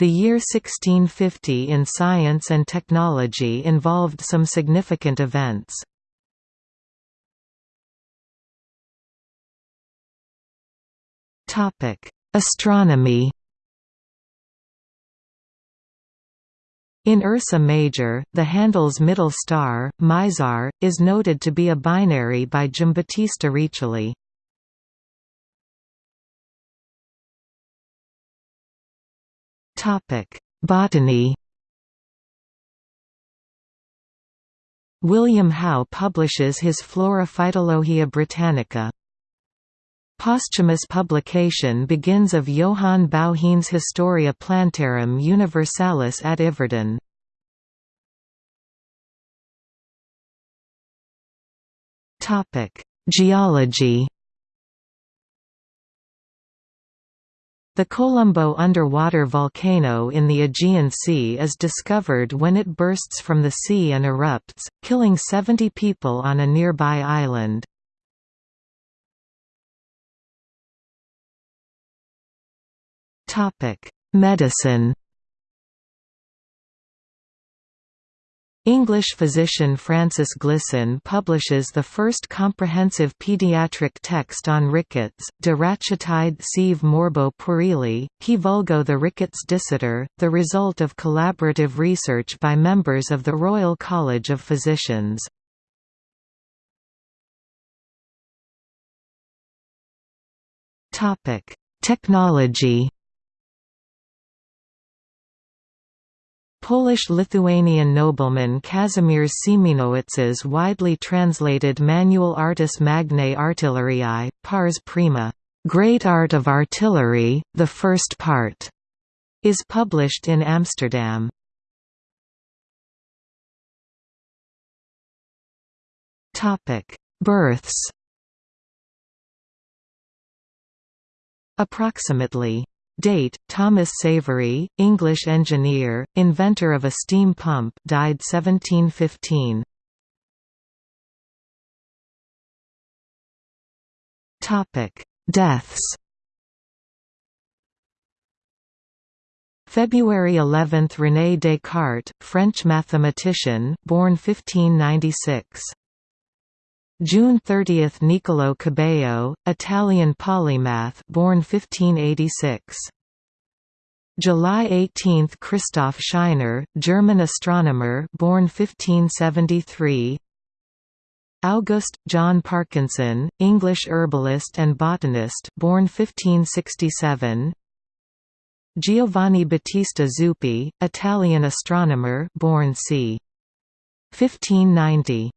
The year 1650 in science and technology involved some significant events. Astronomy In Ursa Major, the handle's middle star, Mizar, is noted to be a binary by Giambattista Riccioli. Botany William How publishes his Flora Phytologia Britannica. Posthumous publication begins of Johann Bauhin's Historia Plantarum Universalis at Yverdon. Geology The Kolumbo underwater volcano in the Aegean Sea is discovered when it bursts from the sea and erupts, killing 70 people on a nearby island. Medicine English physician Francis Glisson publishes the first comprehensive pediatric text on rickets, De Rachitide sive morbo puerili, qui vulgo the rickets dicitur, the result of collaborative research by members of the Royal College of Physicians. Technology Polish-Lithuanian nobleman Kazimierz Siemienowicz's widely translated Manual Artis Magnae Artilleriae, pars prima, Great Art of Artillery, the first part, is published in Amsterdam. Topic: Births Approximately Date: Thomas Savery, English engineer, inventor of a steam pump, died 1715. Topic: Deaths. February 11 – René Descartes, French mathematician, born 1596. June 30 – Niccolò Cabeo, Italian polymath born 1586. July 18 – Christoph Scheiner, German astronomer born 1573. August John Parkinson, English herbalist and botanist born 1567. Giovanni Battista Zuppi, Italian astronomer born c. 1590.